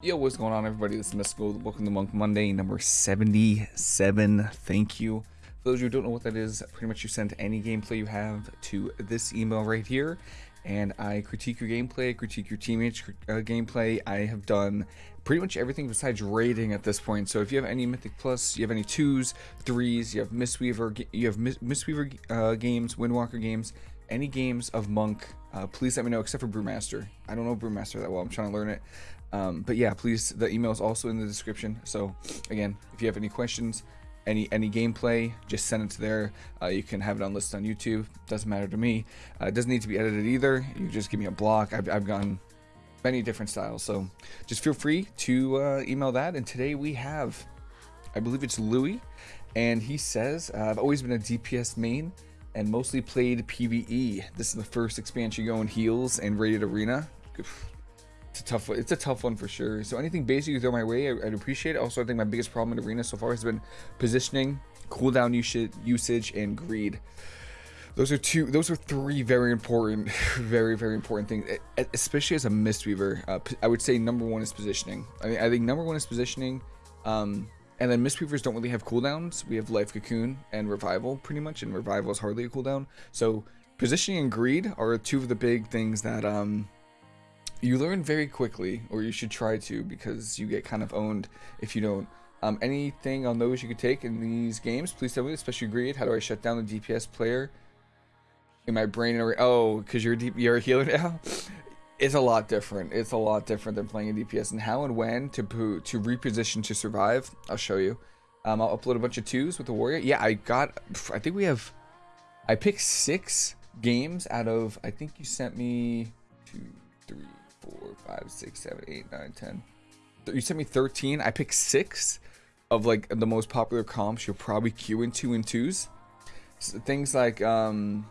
Yo, what's going on, everybody? This is Mystical. Welcome to Monk Monday, number 77. Thank you. For those who don't know what that is, pretty much you send any gameplay you have to this email right here, and I critique your gameplay, critique your teammates' uh, gameplay. I have done pretty much everything besides rating at this point. So if you have any Mythic Plus, you have any twos, threes, you have Mistweaver, you have Mistweaver uh, games, Windwalker games, any games of Monk, uh, please let me know, except for Brewmaster. I don't know Brewmaster that well. I'm trying to learn it. Um, but yeah, please, the email is also in the description. So again, if you have any questions, any any gameplay, just send it to there. Uh, you can have it on list on YouTube. Doesn't matter to me. Uh, it doesn't need to be edited either. You just give me a block. I've, I've gone many different styles. So just feel free to uh, email that. And today we have, I believe it's Louis, and he says, uh, I've always been a DPS main and mostly played PvE. This is the first expansion going heals and rated arena. It's a tough. It's a tough one for sure. So anything basic you throw my way, I'd appreciate it. Also, I think my biggest problem in arena so far has been positioning, cooldown usage, and greed. Those are two. Those are three very important, very very important things. Especially as a Mistweaver, uh, I would say number one is positioning. I, mean, I think number one is positioning. Um, and then Mistweavers don't really have cooldowns. We have Life Cocoon and Revival pretty much, and Revival is hardly a cooldown. So positioning and greed are two of the big things that um, you learn very quickly, or you should try to, because you get kind of owned if you don't. Um, anything on those you could take in these games, please tell me, especially greed. How do I shut down the DPS player in my brain? Oh, because you're, a you're a healer now? it's a lot different. It's a lot different than playing a DPS and how and when to to reposition to survive. I'll show you. Um, I'll upload a bunch of twos with the warrior. Yeah, I got. I think we have. I picked six games out of. I think you sent me two, three, four, five, six, seven, eight, nine, ten. You sent me thirteen. I picked six of like the most popular comps you'll probably queue in two and twos. So things like um,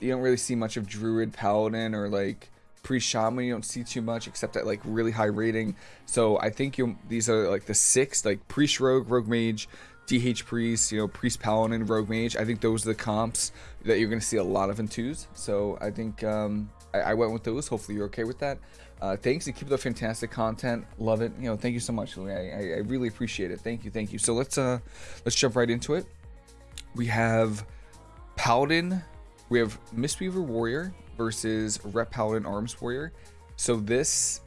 you don't really see much of Druid, Paladin, or like pre-shaman you don't see too much except at like really high rating so i think you these are like the six like priest rogue rogue mage dh priest you know priest paladin rogue mage i think those are the comps that you're going to see a lot of in twos so i think um I, I, went with those hopefully you're okay with that uh thanks and keep the fantastic content love it you know thank you so much I, I, really appreciate it thank you thank you so let's uh let's jump right into it we have paladin we have mistweaver warrior versus Ret Paladin Arms Warrior. So this,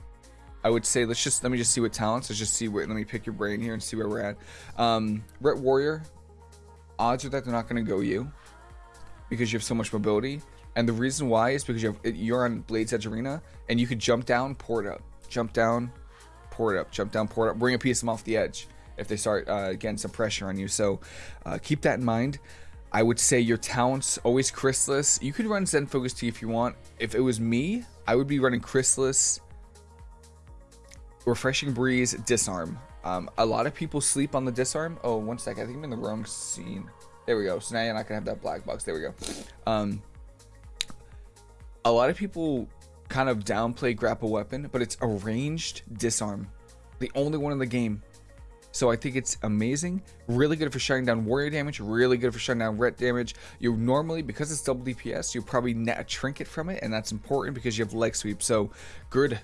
I would say, let's just, let me just see what talents, let's just see what, let me pick your brain here and see where we're at. Um, Ret Warrior, odds are that they're not going to go you because you have so much mobility. And the reason why is because you have, you're on Blade's Edge Arena and you could jump down, pour it up, jump down, pour it up, jump down, pour it up, bring a piece of them off the edge if they start uh, getting some pressure on you. So uh, keep that in mind. I would say your talents always Chrysalis. You could run Zen Focus Tea if you want. If it was me, I would be running Chrysalis, Refreshing Breeze, Disarm. Um, a lot of people sleep on the Disarm. Oh, one sec. I think I'm in the wrong scene. There we go. So now you're not going to have that black box. There we go. Um, a lot of people kind of downplay Grapple Weapon, but it's a ranged Disarm. The only one in the game. So I think it's amazing. Really good for shutting down warrior damage. Really good for shutting down ret damage. You normally, because it's double DPS, you probably net a trinket from it. And that's important because you have leg sweep. So good.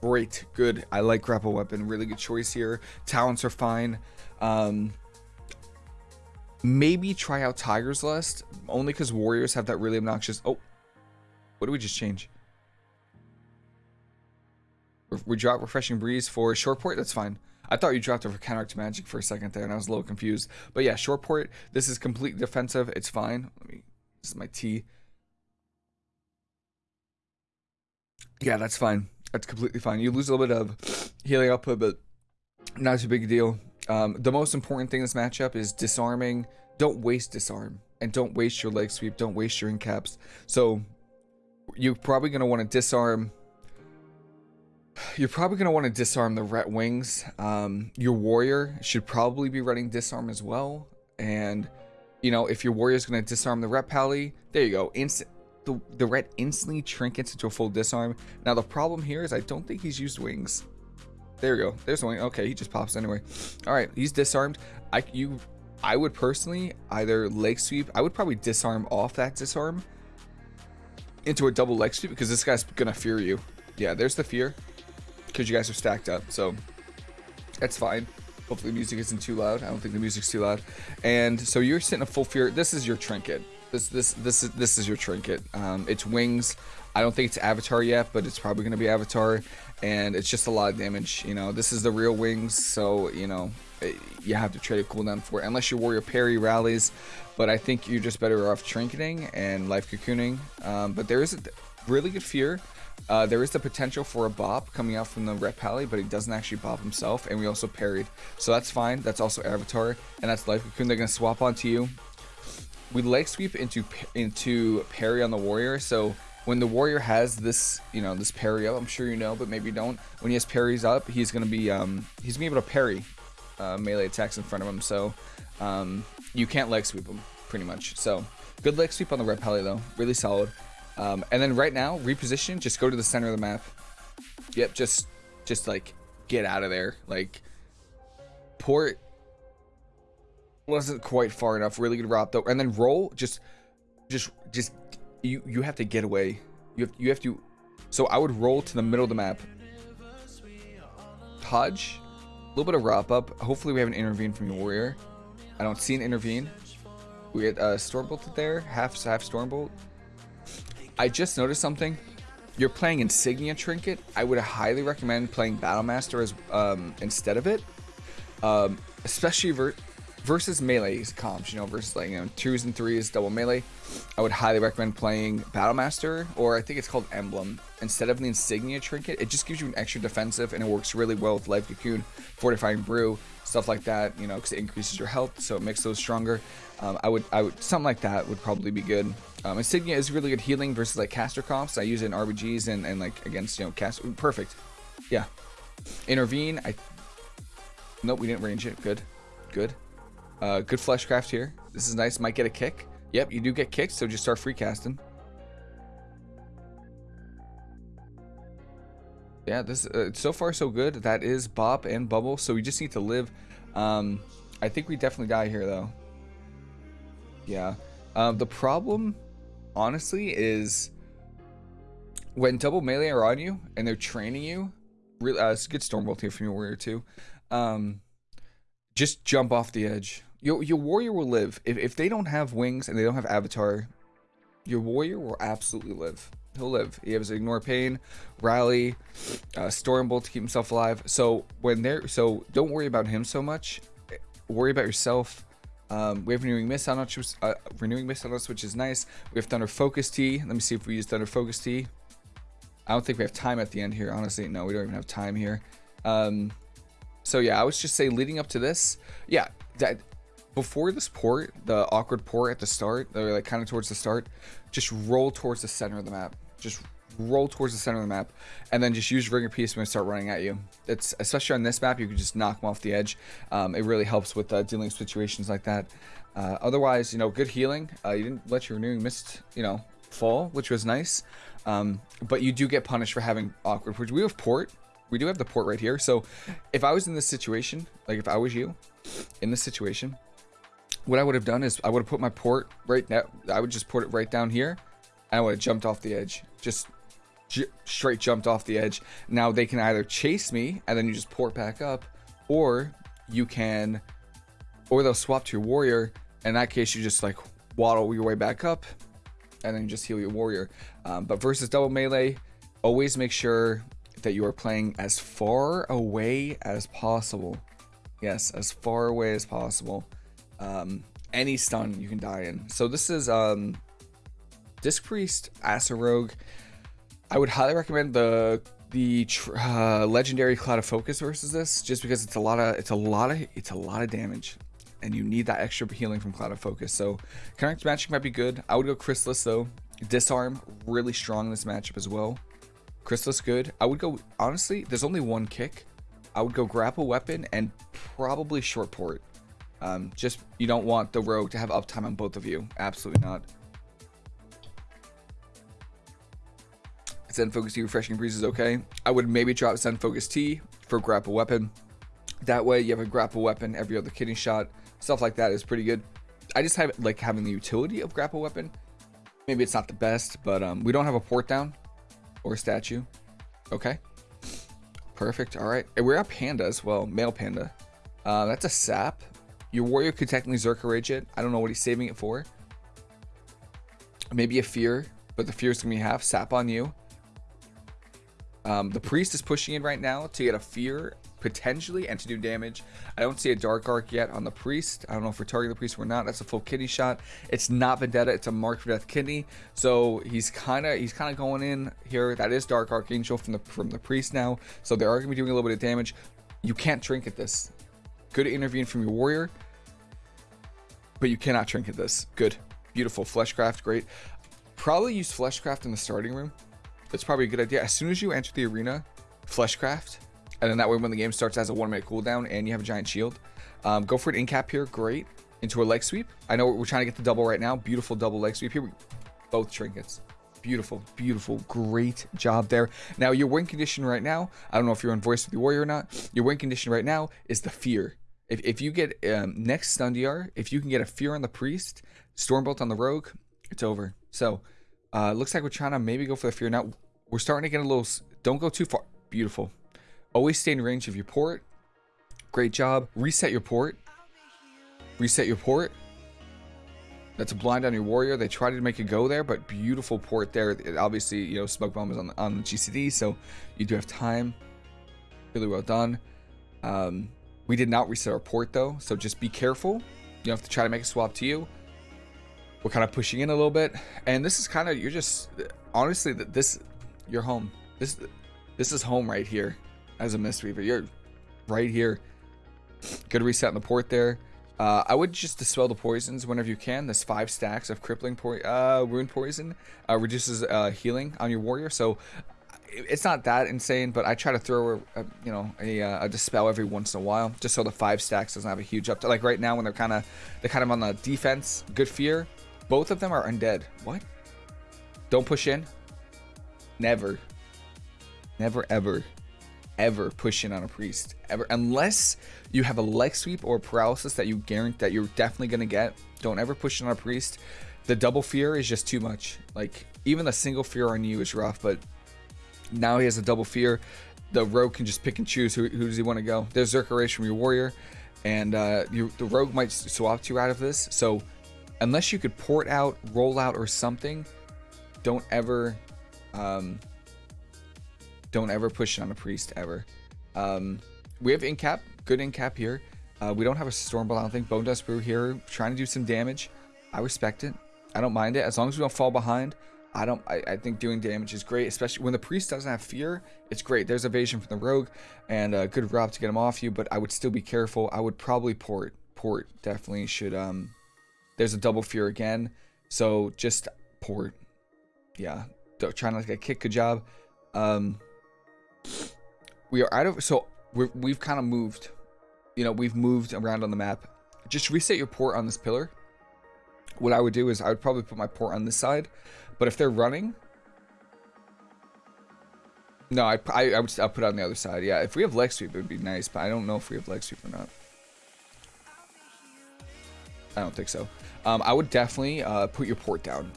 Great. Good. I like grapple weapon. Really good choice here. Talents are fine. Um, maybe try out Tiger's Lust. Only because warriors have that really obnoxious... Oh. What did we just change? We drop Refreshing Breeze for short port. That's fine. I thought you dropped for counteract magic for a second there, and I was a little confused. But yeah, short port. This is completely defensive. It's fine. Let me. This is my T. Yeah, that's fine. That's completely fine. You lose a little bit of healing output, but not too big a deal. Um, the most important thing in this matchup is disarming. Don't waste disarm, and don't waste your leg sweep. Don't waste your incaps. So you're probably gonna want to disarm you're probably going to want to disarm the ret wings. Um, your warrior should probably be running disarm as well. And, you know, if your warrior is going to disarm the ret pally, there you go. Instant. The, the ret instantly trinkets into a full disarm. Now, the problem here is I don't think he's used wings. There you go. There's the wing. Okay, he just pops anyway. All right, he's disarmed. I you, I would personally either leg sweep. I would probably disarm off that disarm into a double leg sweep because this guy's gonna fear you. Yeah, there's the fear because you guys are stacked up. So That's fine. Hopefully the music isn't too loud. I don't think the music's too loud. And so you're sitting a full fear. This is your trinket. This this this is this is your trinket. Um, it's wings. I don't think it's Avatar yet, but it's probably to be Avatar, and it's just a lot of damage. You know, this is the real wings, so you know eh, you have to trade a cooldown for it, unless your warrior parry rallies. But I think you're just better off trinketing and life cocooning. Um, but there is a really good fear. Uh, there is the potential for a bop coming out from the Ret Pally, but he doesn't actually bop himself, and we also parried. So that's fine. That's also Avatar, and that's Life Cocoon. They're going to swap onto you. We leg sweep into into parry on the warrior, so when the warrior has this, you know, this parry up, I'm sure you know, but maybe you don't. When he has parries up, he's gonna be um, he's gonna be able to parry uh, melee attacks in front of him. So um, you can't leg sweep him pretty much. So good leg sweep on the ret pally though, really solid. Um, and then right now, reposition, just go to the center of the map. Yep, just just like get out of there. Like port wasn't quite far enough. Really good route though, and then roll. Just just just you you have to get away. You have you have to. So I would roll to the middle of the map. Hodge, little bit of wrap up. Hopefully we have an intervene from your warrior. I don't see an intervene. We had uh, Stormbolt there, half half Stormbolt. I just noticed something. You're playing Insignia Trinket. I would highly recommend playing Battlemaster as um, instead of it, um, especially versus melee comps, you know, versus like, you know, twos and threes, double melee, I would highly recommend playing Battlemaster, or I think it's called Emblem, instead of the Insignia Trinket. It just gives you an extra defensive, and it works really well with Life Cocoon, Fortifying Brew, stuff like that, you know, because it increases your health, so it makes those stronger. Um, I would, I would, something like that would probably be good. Um, Insignia is really good healing versus like caster comps. I use it in RBGs and, and like against, you know, cast, perfect. Yeah. Intervene, I, nope, we didn't range it, good, good. Uh, good fleshcraft here. This is nice. Might get a kick. Yep, you do get kicked, so just start free casting. Yeah, this uh, so far so good. That is Bop and Bubble, so we just need to live. Um, I think we definitely die here, though. Yeah. Um, the problem, honestly, is when double melee are on you and they're training you. Really, uh, it's a good Stormbolt here from your warrior too. Um, just jump off the edge. Your, your warrior will live. If, if they don't have wings and they don't have avatar, your warrior will absolutely live. He'll live. He has ignore pain, rally, uh, stormbolt to keep himself alive. So when they're so don't worry about him so much. Worry about yourself. Um, we have renewing mist on us, uh, renewing mist on us, which is nice. We have thunder focus tea. Let me see if we use thunder focus tea. I don't think we have time at the end here. Honestly, no, we don't even have time here. Um, so yeah, I would just say leading up to this, yeah, that before this port, the awkward port at the start, or like kind of towards the start, just roll towards the center of the map. Just roll towards the center of the map, and then just use Ring of Peace when they start running at you. It's especially on this map, you can just knock them off the edge. Um, it really helps with uh, dealing with situations like that. Uh, otherwise, you know, good healing. Uh, you didn't let your renewing mist, you know, fall, which was nice. Um, but you do get punished for having awkward. Which we have port. We do have the port right here. So if I was in this situation, like if I was you, in this situation, what I would have done is I would have put my port right now. I would just put it right down here. And I would have jumped off the edge. Just straight jumped off the edge. Now they can either chase me and then you just port back up. Or you can, or they'll swap to your warrior. In that case, you just like waddle your way back up and then just heal your warrior. Um, but versus double melee, always make sure that you are playing as far away as possible. Yes, as far away as possible um, any stun you can die in. So this is um, Disc Priest, Rogue. I would highly recommend the the uh, legendary Clouded Focus versus this, just because it's a lot of it's a lot of it's a lot of damage, and you need that extra healing from Clouded Focus. So connect matching might be good. I would go Chrysalis though. Disarm really strong in this matchup as well. Chrysalis good. I would go honestly. There's only one kick. I would go grapple weapon and probably short port. Um, just, you don't want the rogue to have uptime on both of you. Absolutely not. Zen Focus Tea Refreshing Breeze is okay. I would maybe drop Zen Focus Tea for grapple weapon. That way you have a grapple weapon every other kidney shot. Stuff like that is pretty good. I just have like having the utility of grapple weapon. Maybe it's not the best, but um, we don't have a port down or a statue. Okay. Perfect. All right. And we're at Panda as well. Male Panda. Uh, that's a sap. Your warrior could technically Zerker Rage it. I don't know what he's saving it for. Maybe a fear, but the fear is going to be half. Sap on you. Um, the priest is pushing in right now to get a fear potentially and to do damage. I don't see a dark arc yet on the priest. I don't know if we're targeting the priest or not. That's a full kidney shot. It's not vendetta. It's a mark for death kidney. So he's kind of he's kind of going in here. That is dark archangel from the from the priest now. So they are going to be doing a little bit of damage. You can't trinket this. Good intervene from your warrior, but you cannot trinket this. Good, beautiful fleshcraft, great. Probably use fleshcraft in the starting room that's probably a good idea. As soon as you enter the arena, Fleshcraft, and then that way when the game starts as a one minute cooldown and you have a giant shield, um, go for an incap here. Great. Into a leg sweep. I know we're trying to get the double right now. Beautiful double leg sweep here. Both trinkets. Beautiful, beautiful, great job there. Now, your win condition right now, I don't know if you're on voice with the warrior or not. Your win condition right now is the fear. If, if you get um, next Stundiar, if you can get a fear on the priest, Stormbolt on the rogue, it's over. So, uh, looks like we're trying to maybe go for the fear. Now, we're starting to get a little... Don't go too far. Beautiful. Always stay in range of your port. Great job. Reset your port. Reset your port. That's a blind on your warrior. They tried to make it go there, but beautiful port there. It, obviously, you know, smoke bomb is on, on the GCD, so you do have time. Really well done. Um, we did not reset our port, though, so just be careful. You have to try to make a swap to you. We're kind of pushing in a little bit. And this is kind of, you're just, honestly, that this, you're home. This, this is home right here as a Mistweaver. You're right here. Good reset in the port there. Uh, I would just dispel the poisons whenever you can. There's five stacks of crippling po uh, wound poison. Uh, reduces uh, healing on your warrior. So it's not that insane, but I try to throw a, a you know a, uh, a, dispel every once in a while, just so the five stacks doesn't have a huge up. Like right now when they're kind of they're kind of on the defense, good fear. Both of them are undead. What? Don't push in. Never. Never, ever, ever push in on a priest. Ever. Unless you have a leg sweep or paralysis that you guarantee that you're definitely to get. Don't ever push in on a priest. The double fear is just too much. Like, even the single fear on you is rough, but now he has a double fear. The rogue can just pick and choose who, who does he want to go. There's Zerker Rage from your warrior, and uh, you, the rogue might swap you out of this. So unless you could port out, roll out, or something, don't ever, um, don't ever push it on a priest ever. Um, we have incap, good incap here. Uh, we don't have a Stormbolt, I don't think. Bone Dust Brew here, trying to do some damage. I respect it. I don't mind it. As long as we don't fall behind, I don't. I, I think doing damage is great, especially when the priest doesn't have fear. It's great. There's evasion from the rogue and a good rob to get him off you, but I would still be careful. I would probably port. Port definitely should um there's a double fear again. So just port. Yeah. Trying not to get kicked. Good job. Um, we are out of... So we we've kind of moved. You know, we've moved around on the map. Just reset your port on this pillar. What I would do is I would probably put my port on this side. But if they're running... No, I, I, I would I'll put it on the other side. Yeah, if we have leg sweep, it would be nice. But I don't know if we have leg sweep or not. I don't think so. Um, I would definitely uh, put your port down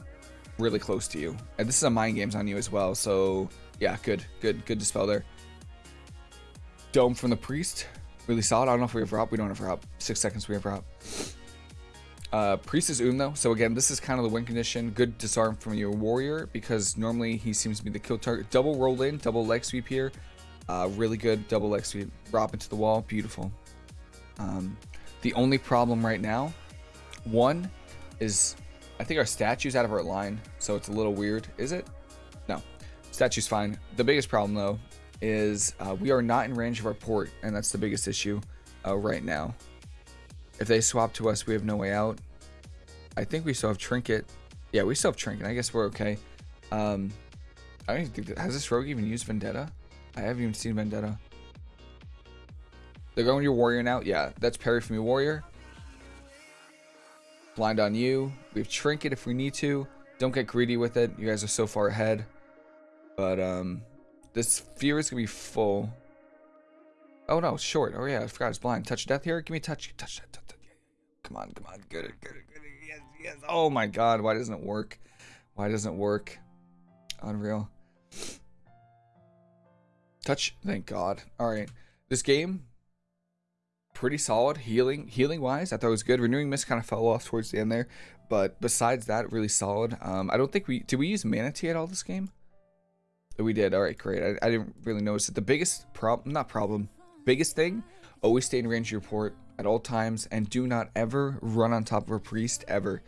really close to you. And this is a mind games on you as well. So yeah, good, good, good dispel there. Dome from the priest, really solid. I don't know if we have Rob. We don't have Rob. Six seconds, we have Rob. Uh, priest is Um though. So again, this is kind of the win condition. Good disarm from your warrior because normally he seems to be the kill target. Double roll in, double leg sweep here. Uh, really good double leg sweep. Rob into the wall. Beautiful. Um, the only problem right now one is, I think our statue's out of our line, so it's a little weird. Is it? No. Statue's fine. The biggest problem, though, is uh, we are not in range of our port, and that's the biggest issue uh, right now. If they swap to us, we have no way out. I think we still have Trinket. Yeah, we still have Trinket. I guess we're okay. Um, I don't even think that, has this rogue even used Vendetta? I haven't even seen Vendetta. They're going your warrior now. Yeah, that's parry from your warrior. Blind on you. We have Trinket if we need to. Don't get greedy with it. You guys are so far ahead. But, um, this Fear is going to be full. Oh, no, short. Oh, yeah, I forgot it's blind. Touch death here? Give me touch. Touch that. Come on, come on. Good, good, good. Yes, yes. Oh, my God. Why doesn't it work? Why doesn't it work? Unreal. Touch, thank God. All right, this game, pretty solid. Healing, healing wise, I thought it was good. Renewing Mist kind of fell off towards the end there, but besides that, really solid. Um, I don't think we did we use mana tea at all this game. We did. All right, great. I, I didn't really notice it. The biggest problem, not problem, biggest thing, always stay in range of your port at all times, and do not ever run on top of a priest ever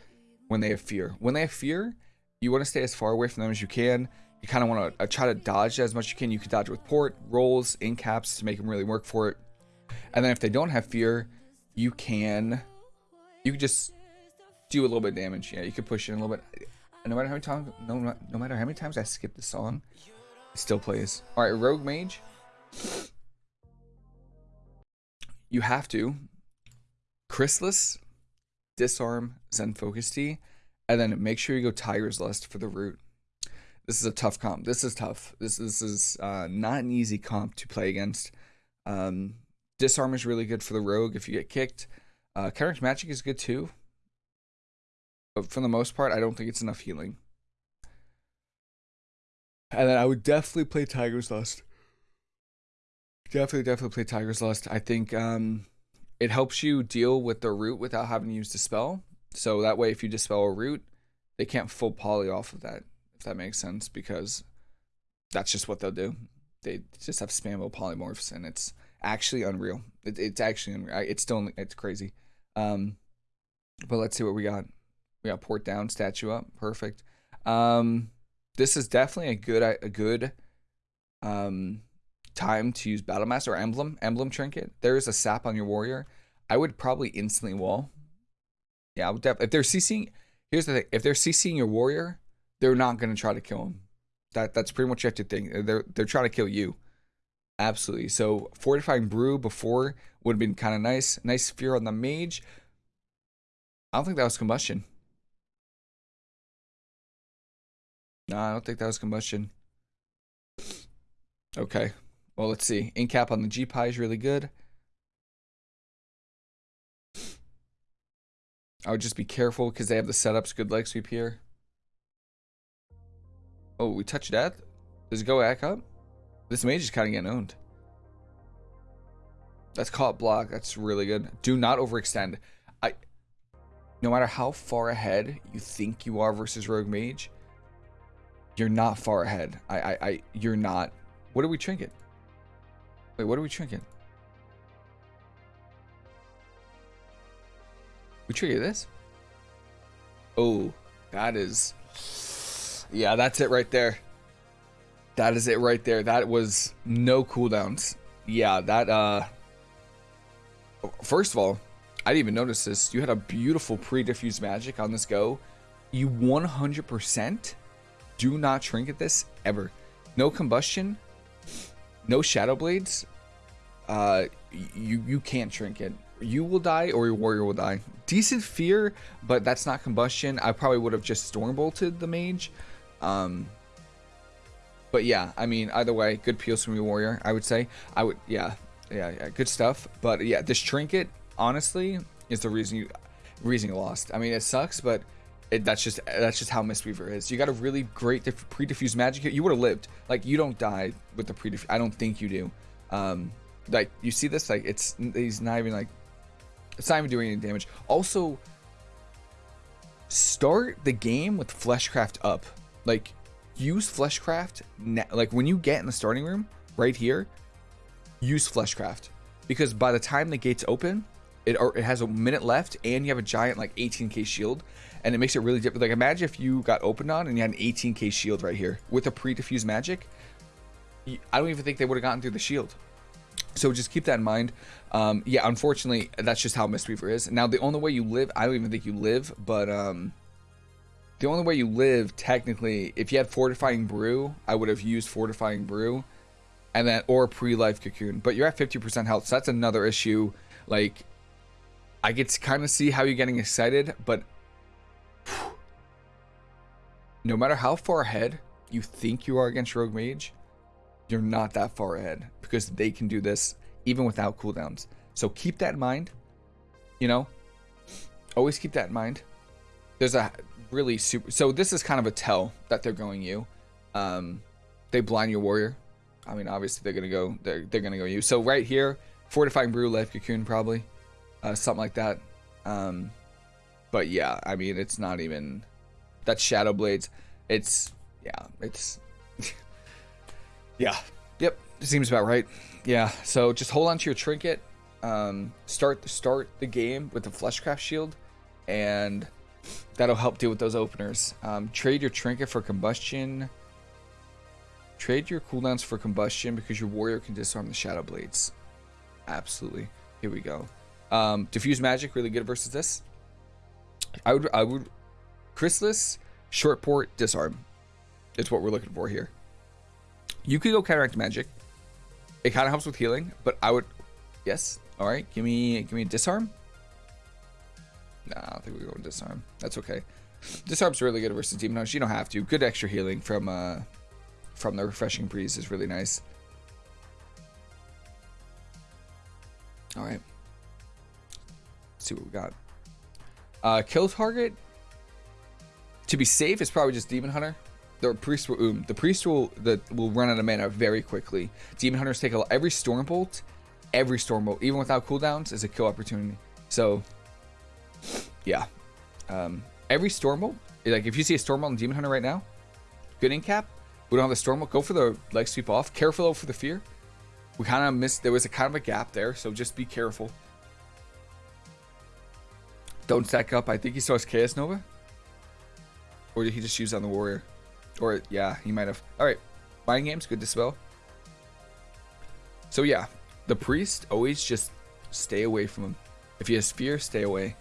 when they have fear. When they have fear, you want to stay as far away from them as you can. You kind of want to uh, try to dodge as much as you can. You can dodge with port, rolls, in caps to make them really work for it. And then if they don't have fear, you can, you can just do a little bit of damage. Yeah, you can push in a little bit. No matter how many times, no, no matter how many times I skip the song, it still plays. All right, Rogue Mage. You have to Chrysalis, Disarm, Zen Focus Tea, and then make sure you go Tiger's Lust for the root. This is a tough comp. This is tough. This, this is uh, not an easy comp to play against. Um, Disarm is really good for the rogue if you get kicked. Uh, Magic is good too. But for the most part, I don't think it's enough healing. And then I would definitely play Tiger's Lust. Definitely, definitely play Tiger's Lust. I think um, it helps you deal with the root without having to use Dispel. So that way, if you Dispel a root, they can't full poly off of that, if that makes sense, because that's just what they'll do. They just have spammable polymorphs, and it's actually unreal. It, it's actually unreal. It's still, it's crazy. Um, but let's see what we got. We got port down, statue up, perfect. Um, this is definitely a good, a good, um, time to use Battle Master or Emblem, Emblem Trinket, there is a sap on your warrior, I would probably instantly wall. Yeah, I would def- if they're CCing, here's the thing, if they're CCing your warrior, they're not going to try to kill him. That That's pretty much what you have to think. They're, they're trying to kill you. Absolutely. So Fortifying Brew before would have been kind of nice. Nice Fear on the Mage. I don't think that was Combustion. No, I don't think that was Combustion. Okay. Well, let's see. Incap on the GPI is really good. I would just be careful because they have the setups good leg sweep here. Oh, we touch death? Does it go back up? This mage is kind of getting owned. That's caught block. That's really good. Do not overextend. I, no matter how far ahead you think you are versus rogue mage, you're not far ahead. I, I, I you're not. What do we trinket? Wait, what are we trinking? We trigger this? Oh, that is... Yeah, that's it right there. That is it right there. That was no cooldowns. Yeah, that, uh... First of all, I didn't even notice this. You had a beautiful pre-diffused magic on this go. You 100% do not trinket this ever. No combustion, no shadow blades, uh, you you can't trinket. You will die or your warrior will die. Decent fear, but that's not combustion. I probably would have just storm bolted the mage. Um, but yeah, I mean, either way, good peels from your warrior. I would say. I would, yeah, yeah, yeah, good stuff. But yeah, this trinket, honestly, is the reason you reason you lost. I mean, it sucks, but it, that's just that's just how Mistweaver is. You got a really great pre-diffused magic. You would have lived. Like you don't die with the pre. I don't think you do. Um, like you see this like it's he's not even like it's not even doing any damage. Also, start the game with Fleshcraft up. Like use Fleshcraft like when you get in the starting room right here, use Fleshcraft because by the time the gates open, it or it has a minute left and you have a giant like 18k shield and it makes it really difficult. Like imagine if you got opened on and you had an 18k shield right here with a pre-diffused magic. I don't even think they would have gotten through the shield. So just keep that in mind. Um, yeah, unfortunately, that's just how Mistweaver is. Now, the only way you live, I don't even think you live, but um, the only way you live, technically, if you had Fortifying Brew, I would have used Fortifying Brew, and then or pre-life cocoon. But you're at 50% health, so that's another issue. Like, I get to kind of see how you're getting excited, but no matter how far ahead you think you are against Rogue Mage, you're not that far ahead because they can do this even without cooldowns. So keep that in mind. You know, always keep that in mind. There's a really super. So this is kind of a tell that they're going you. Um, they blind your warrior. I mean, obviously they're gonna go. They're they're gonna go you. So right here, fortifying brew, life cocoon, probably, uh, something like that. Um, but yeah, I mean, it's not even. That's shadow blades. It's yeah, it's yeah, yep. Seems about right. Yeah. So just hold on to your trinket. Um, start start the game with the fleshcraft shield, and that'll help deal with those openers. Um, trade your trinket for combustion. Trade your cooldowns for combustion because your warrior can disarm the shadow blades. Absolutely. Here we go. Um, diffuse magic really good versus this. I would I would Chrysalis, short port, disarm. It's what we're looking for here. You could go counteract magic. It kind of helps with healing, but I would yes. All right, give me give me disarm. Nah, I think we go with disarm. That's okay. Disarm's really good versus demon. You don't have to. Good extra healing from uh from the refreshing breeze is really nice. All right. See what we got. Uh, kill target. To be safe, it's probably just demon hunter. The priest will um, the priest will the will run out of mana very quickly. Demon hunters take a every storm bolt, every storm bolt, even without cooldowns, is a kill opportunity. So, yeah, um, every storm bolt. Like if you see a storm bolt in demon hunter right now, good in cap. We don't have the storm bolt. Go for the leg sweep off. Careful for the fear. We kind of missed. There was a kind of a gap there, so just be careful. Don't stack up. I think he still has Chaos Nova. Or did he just use on the warrior? Or, yeah, he might have. Alright. Mind games, good to spell. So, yeah. The priest, always just stay away from him. If he has fear, stay away.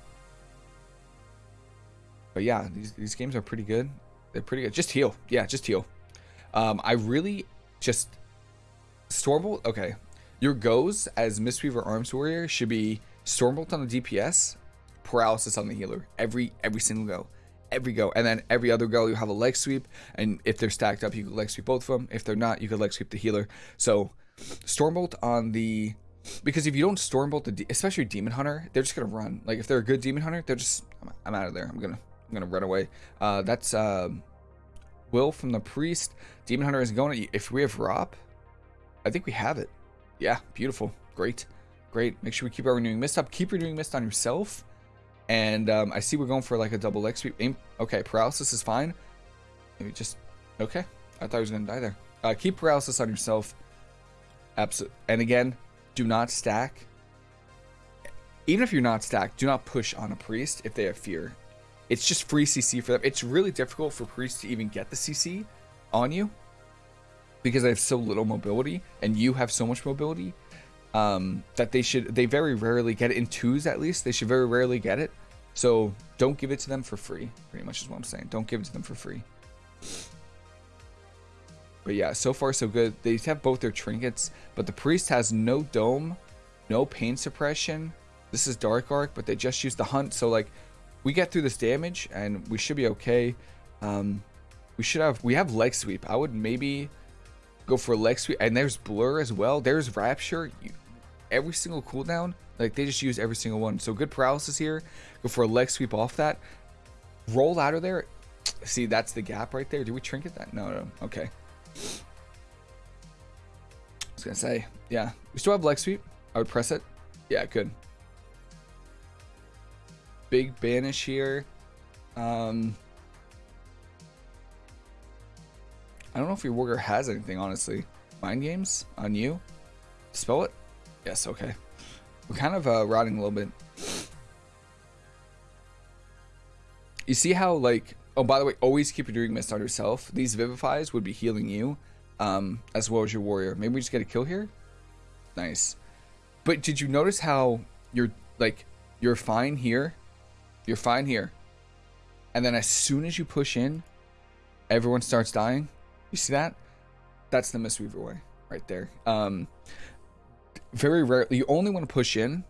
But yeah, these, these games are pretty good. They're pretty good. Just heal. Yeah, just heal. Um, I really just... Stormbolt, okay. Your goes as Mistweaver Arms Warrior should be Stormbolt on the DPS, paralysis on the healer. Every every single go every go. And then every other go, you have a leg sweep. And if they're stacked up, you can leg sweep both of them. If they're not, you can leg sweep the healer. So Stormbolt on the... Because if you don't Stormbolt, the especially Demon Hunter, they're just going to run. Like, if they're a good Demon Hunter, they're just... I'm, out of there. I'm going to I'm gonna run away. Uh, that's uh, Will from the Priest. Demon Hunter is going... If we have Rop, I think we have it. Yeah, beautiful. Great. Great. Make sure we keep our Renewing Mist up. Keep Renewing Mist on yourself. And um, I see we're going for like a double leg sweep. Aim. Okay, paralysis is fine. Maybe just... Okay. I thought he was going to die there. Uh, keep paralysis on yourself. Absolutely. And again, do not stack. Even if you're not stacked, do not push on a priest if they have fear. It's just free CC for them. It's really difficult for priests to even get the CC on you because they have so little mobility and you have so much mobility um, that they should they very rarely get it. In twos at least they should very rarely get it. So don't give it to them for free pretty much is what i'm saying. Don't give it to them for free. But yeah so far so good. They have both their trinkets but the priest has no dome no pain suppression. This is dark arc but they just used the hunt. So like we get through this damage and we should be okay. Um we should have we have leg sweep. I would maybe go for leg sweep. And there's blur as well. There's rapture. You, every single cooldown like they just use every single one. So good paralysis here. Go for a leg sweep off that. Roll out of there. See that's the gap right there. Do we trinket that? No no. Okay. I was gonna say yeah. We still have leg sweep. I would press it. Yeah good. Big banish here. Um I don't know if your warrior has anything, honestly. Mind games on you? Spell it? Yes, okay. We're kind of uh, rotting a little bit. You see how, like... Oh, by the way, always keep your doing mist on yourself. These Vivifies would be healing you, um, as well as your warrior. Maybe we just get a kill here? Nice. But did you notice how you're, like, you're fine here? You're fine here. And then as soon as you push in, everyone starts dying? You see that? That's the Mistweaver way right there. Um, very rarely, you only want to push in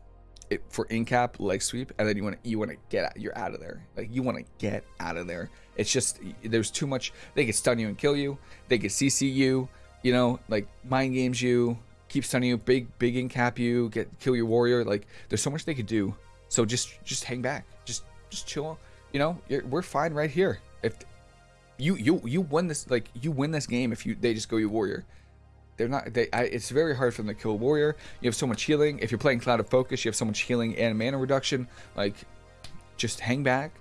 it for in cap leg sweep, and then you want to you want to get out. You're out of there. Like you want to get out of there. It's just there's too much. They could stun you and kill you. They could CC you. You know, like mind games you, keep stunning you, big big in cap you, get kill your warrior. Like there's so much they could do. So just just hang back. Just just chill. You know, we're fine right here. If you you you win this like you win this game if you they just go you warrior. They're not. They. I, it's very hard for them to kill warrior. You have so much healing. If you're playing Clouded Focus, you have so much healing and mana reduction. Like, just hang back.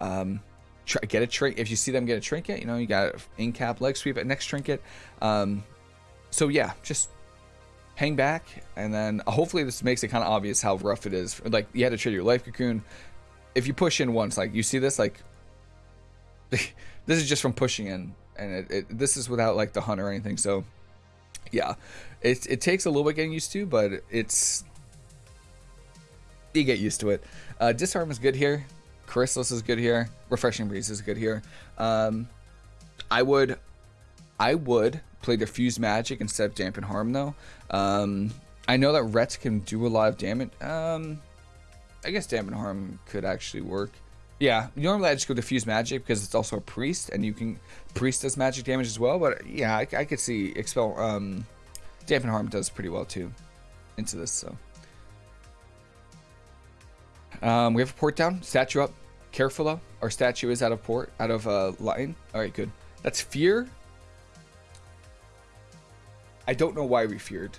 Um, try, get a trinket. If you see them get a trinket, you know you got in cap leg sweep at next trinket. Um, so yeah, just hang back, and then hopefully this makes it kind of obvious how rough it is. Like you had to trade your life cocoon. If you push in once, like you see this, like this is just from pushing in, and it, it, this is without like the hunt or anything. So yeah, it it takes a little bit getting used to, but it's you get used to it. Uh, disarm is good here. Chrysalis is good here. Refreshing breeze is good here. Um, I would, I would play diffuse magic instead of dampen harm though. Um, I know that Rets can do a lot of damage. Um, I guess dampen harm could actually work. Yeah, normally I just go diffuse magic because it's also a priest and you can priest does magic damage as well. But yeah, I, I could see expel um, dampen harm does pretty well too into this. So um, we have a port down, statue up. Careful our statue is out of port, out of uh, line. All right, good. That's fear. I don't know why we feared.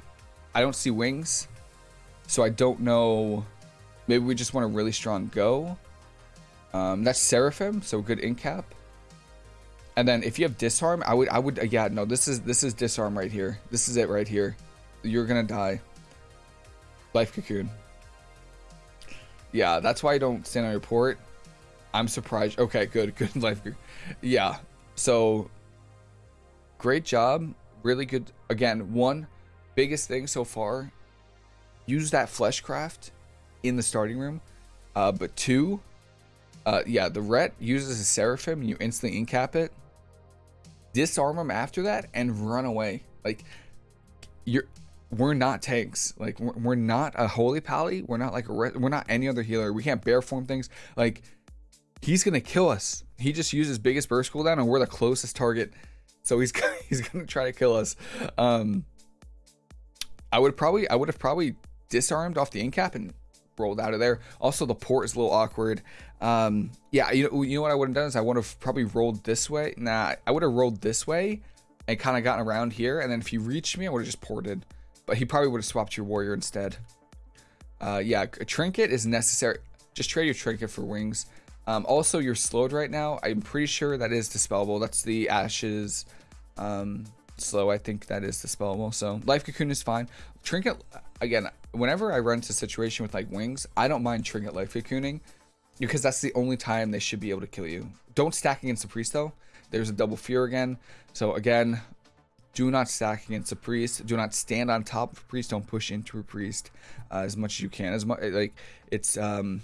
I don't see wings, so I don't know. Maybe we just want a really strong go. Um, that's Seraphim, so good in cap. And then if you have disarm, I would, I would, yeah, no, this is this is disarm right here. This is it right here. You're gonna die. Life cocoon. Yeah, that's why I don't stand on your port. I'm surprised. Okay, good, good life. Yeah, so great job. Really good. Again, one biggest thing so far. Use that fleshcraft in the starting room. Uh, but two, uh, yeah, the ret uses a seraphim. and You instantly incap it. Disarm him after that and run away. Like you're we're not tanks. Like we're, we're not a holy pally. We're not like a we're not any other healer. We can't bear form things. Like he's gonna kill us. He just uses biggest burst cooldown, and we're the closest target. So he's he's gonna try to kill us. Um, I would probably I would have probably disarmed off the incap and rolled out of there. Also, the port is a little awkward. Um, yeah, you know you know what I would have done is I would have probably rolled this way. Nah, I would have rolled this way and kind of gotten around here. And then if he reached me, I would have just ported. But he probably would have swapped your warrior instead. Uh, yeah, a trinket is necessary. Just trade your trinket for wings. Um, also, you're slowed right now. I'm pretty sure that is dispellable. That's the ashes um, slow. I think that is dispellable. So life cocoon is fine. Trinket, again, whenever I run into a situation with like wings, I don't mind trinket life cocooning because that's the only time they should be able to kill you. Don't stack against the priest though. There's a double fear again. So again, do not stack against a priest. Do not stand on top of a priest. Don't push into a priest uh, as much as you can. As much like it's um,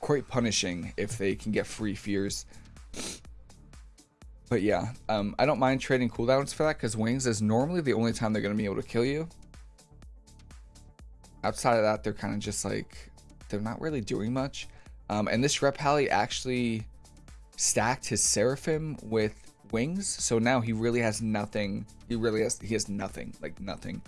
quite punishing if they can get free fears. But yeah, um, I don't mind trading cooldowns for that because wings is normally the only time they're going to be able to kill you. Outside of that, they're kind of just like, they're not really doing much. Um, and this Rep actually stacked his Seraphim with wings so now he really has nothing he really has he has nothing like nothing.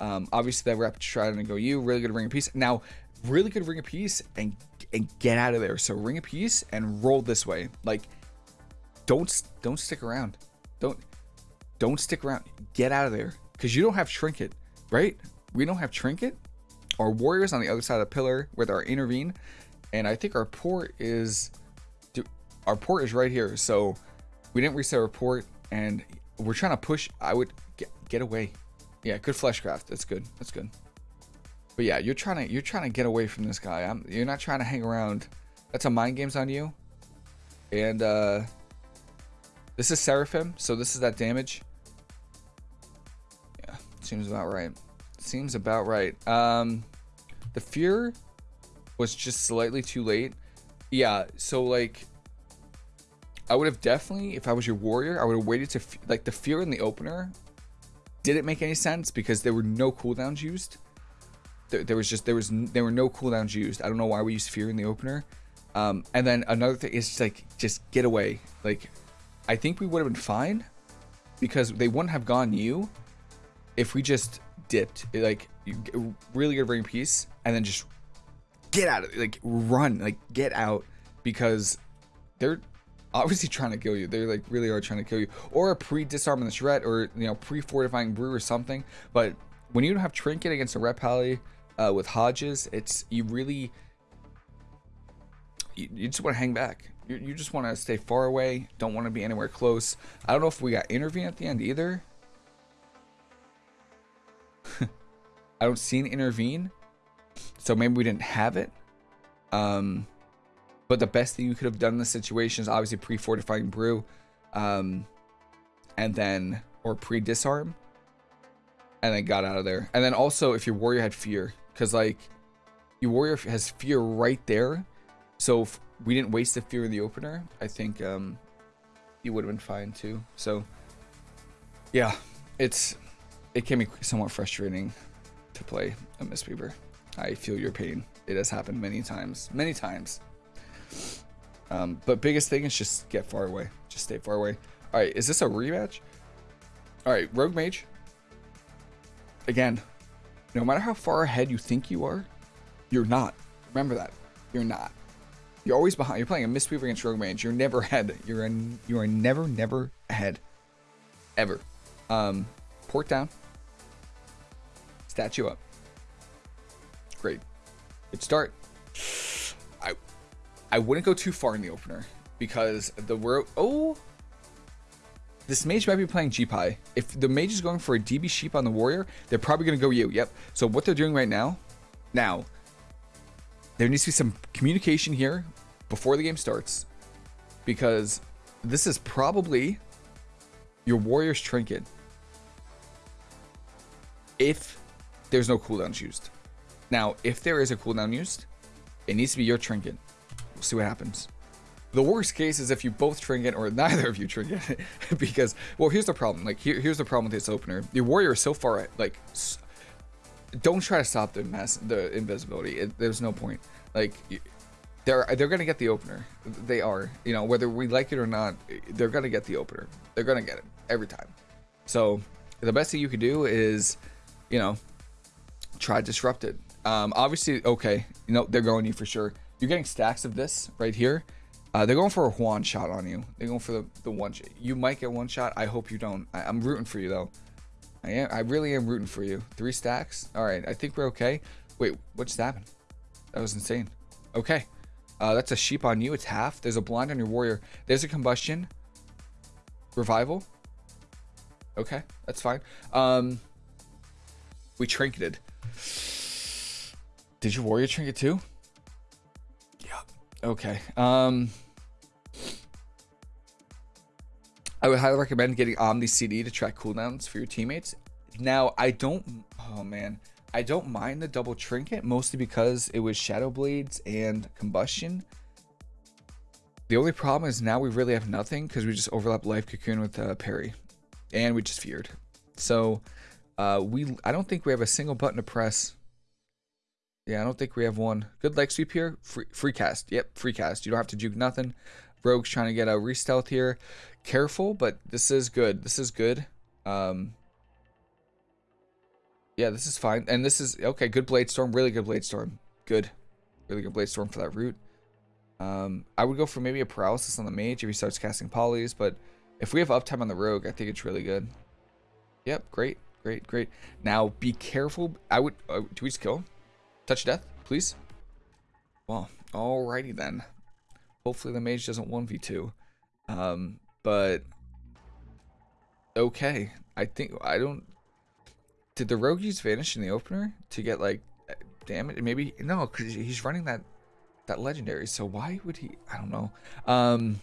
Um obviously that rep trying to go you really good ring of peace. Now really good ring of peace and and get out of there. So ring of peace and roll this way. Like don't don't stick around. Don't don't stick around. Get out of there. Because you don't have trinket right? We don't have trinket our warriors on the other side of the pillar with our intervene and i think our port is our port is right here so we didn't reset our port and we're trying to push. I would get, get away. Yeah, good fleshcraft. That's good. That's good. But yeah, you're trying to you're trying to get away from this guy. I'm, you're not trying to hang around. That's a mind games on you. And uh, this is Seraphim, so this is that damage. Yeah, seems about right. Seems about right. Um, the fear was just slightly too late. Yeah, so like I would have definitely, if I was your warrior, I would have waited to like the fear in the opener. Didn't make any sense because there were no cooldowns used. There, there was just there was there were no cooldowns used. I don't know why we used fear in the opener. Um, and then another thing is just like just get away. Like I think we would have been fine because they wouldn't have gone you if we just dipped. Like really good ring piece and then just get out of like run like get out because they're obviously trying to kill you. They like really are trying to kill you, or a pre-disarm the shred, or you know pre-fortifying brew or something. But when you don't have trinket against a ret pally uh, with Hodges, it's you really you, you just want to hang back. You, you just want to stay far away. Don't want to be anywhere close. I don't know if we got intervene at the end either. I don't see an intervene, so maybe we didn't have it. Um, but the best thing you could have done in this situation is obviously pre-fortifying brew, um, and then or pre-disarm, and then got out of there. And then also if your warrior had fear, because like your warrior has fear right there, so if we didn't waste the fear in the opener, I think um, you would have been fine too. So yeah, it's it can be somewhat frustrating to play a Mistweaver. I feel your pain. It has happened many times, many times. Um, but biggest thing is just get far away. Just stay far away. All right, is this a rematch? All right, Rogue Mage. Again, no matter how far ahead you think you are, you're not. Remember that. You're not. You're always behind. You're playing a Mistweaver against Rogue Mage. You're never ahead. You're in, you are never, never ahead. Ever. Um, port down. Statue up. Great. Good start. I I wouldn't go too far in the opener because the world. Oh, this mage might be playing Jeepai. If the mage is going for a DB sheep on the warrior, they're probably going to go you. Yep. So what they're doing right now, now, there needs to be some communication here before the game starts because this is probably your warrior's trinket if there's no cooldowns used. Now, if there is a cooldown used, it needs to be your trinket. We'll see what happens. The worst case is if you both trinket or neither of you trinket, because well, here's the problem. Like here, here's the problem with this opener. Your warrior is so far like. Don't try to stop the mass, the invisibility. It, there's no point. Like, they're they're gonna get the opener. They are. You know whether we like it or not, they're gonna get the opener. They're gonna get it every time. So the best thing you can do is, you know, try disrupt it. Um, obviously, okay, you know, they're going you for sure. You're getting stacks of this right here. Uh, they're going for a one shot on you. They're going for the, the one. Shot. You might get one shot. I hope you don't. I, am rooting for you though. I am. I really am rooting for you. Three stacks. All right. I think we're okay. Wait, what just happened? That was insane. Okay. Uh, that's a sheep on you. It's half. There's a blind on your warrior. There's a combustion. Revival. Okay, that's fine. Um, we trinketed. Did your warrior trinket too? Yeah. Okay. Um, I would highly recommend getting Omni CD to track cooldowns for your teammates. Now, I don't. Oh man, I don't mind the double trinket mostly because it was Shadow Blades and Combustion. The only problem is now we really have nothing because we just overlap Life Cocoon with uh, Parry, and we just feared. So, uh, we I don't think we have a single button to press yeah, I don't think we have one. Good leg sweep here. Free, free cast. Yep, free cast. You don't have to juke nothing. Rogue's trying to get a re-stealth here. Careful, but this is good. This is good. Um, yeah, this is fine. And this is, okay, good Blade Storm. Really good Blade Storm. Good. Really good Blade Storm for that route. Um, I would go for maybe a Paralysis on the Mage if he starts casting Polys, but if we have uptime on the Rogue, I think it's really good. Yep, great, great, great. Now, be careful. I would, uh, do we just kill? Touch death, please. Well, alrighty then. Hopefully the mage doesn't 1v2. Um, but okay. I think I don't did the rogue use vanish in the opener to get like damage? Maybe no, because he's running that that legendary. So why would he? I don't know. Um,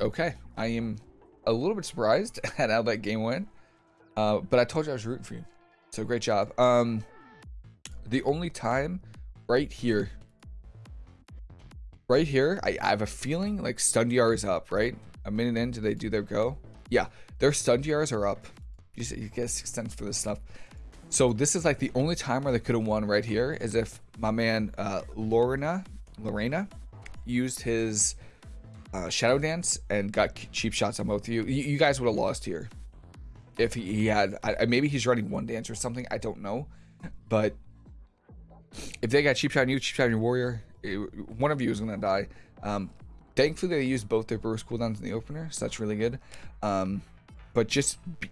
okay, I am a little bit surprised at how that game went. Uh, but I told you I was rooting for you. So great job. Um, the only time right here, right here, I, I have a feeling like stun is up, right? A minute in, do they do their go? Yeah, their stun are up. You, you get six cents for this stuff. So this is like the only time where they could have won right here is if my man uh, Lorena, Lorena used his uh, Shadow Dance and got cheap shots on both of you. You, you guys would have lost here if he, he had. I, maybe he's running one dance or something. I don't know, but if they got cheap shot on you, cheap shot on your warrior, it, one of you is gonna die. Um, thankfully they used both their burst cooldowns in the opener, so that's really good. Um, but just be,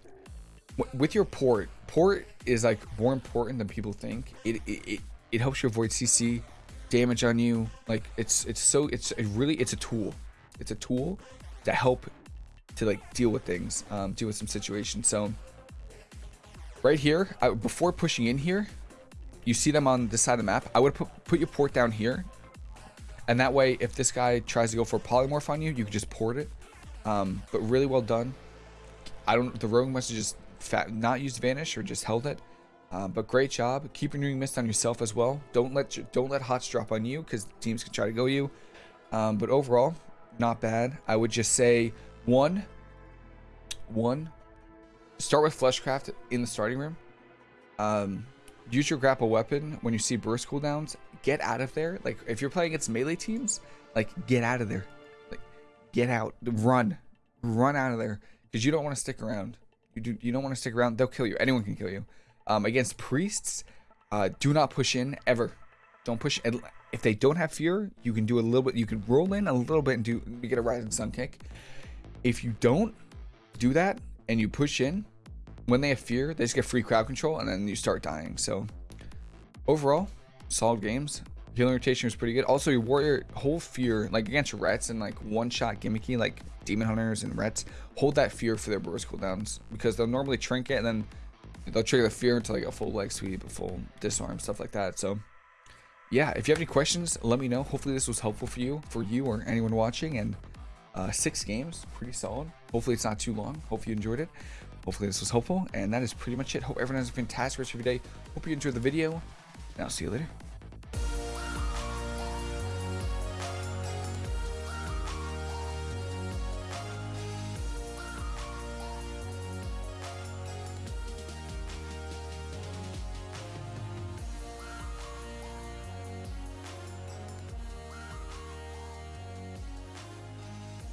with your port, port is like more important than people think. It it, it, it helps you avoid CC damage on you. Like it's it's so it's it really it's a tool. It's a tool to help to like deal with things, um, deal with some situations. So right here, I, before pushing in here, you see them on this side of the map. I would put put your port down here, and that way, if this guy tries to go for a polymorph on you, you can just port it. Um, but really well done. I don't. The rogue must have just fat, not used vanish or just held it. Uh, but great job. Keep renewing mist on yourself as well. Don't let don't let hots drop on you because teams can try to go you. Um, but overall, not bad. I would just say one, one. Start with fleshcraft in the starting room. Um, use your grapple weapon when you see burst cooldowns. Get out of there. Like if you're playing against melee teams, like get out of there. Like get out. Run, run out of there because you don't want to stick around. You do. You don't want to stick around. They'll kill you. Anyone can kill you. Um, against priests, uh, do not push in ever. Don't push. If they don't have fear, you can do a little bit. You can roll in a little bit and do you get a rising sun kick. If you don't do that and you push in, when they have fear, they just get free crowd control and then you start dying. So overall, solid games. Healing rotation was pretty good. Also, your warrior hold fear like against rets and like one shot gimmicky like demon hunters and rets hold that fear for their burst cooldowns because they'll normally trinket and then they'll trigger the fear until like a full leg sweep, a full disarm, stuff like that. So yeah, if you have any questions, let me know. Hopefully this was helpful for you, for you or anyone watching. And uh, six games, pretty solid. Hopefully it's not too long. Hope you enjoyed it. Hopefully this was helpful. And that is pretty much it. Hope everyone has a fantastic rest of your day. Hope you enjoyed the video. And I'll see you later.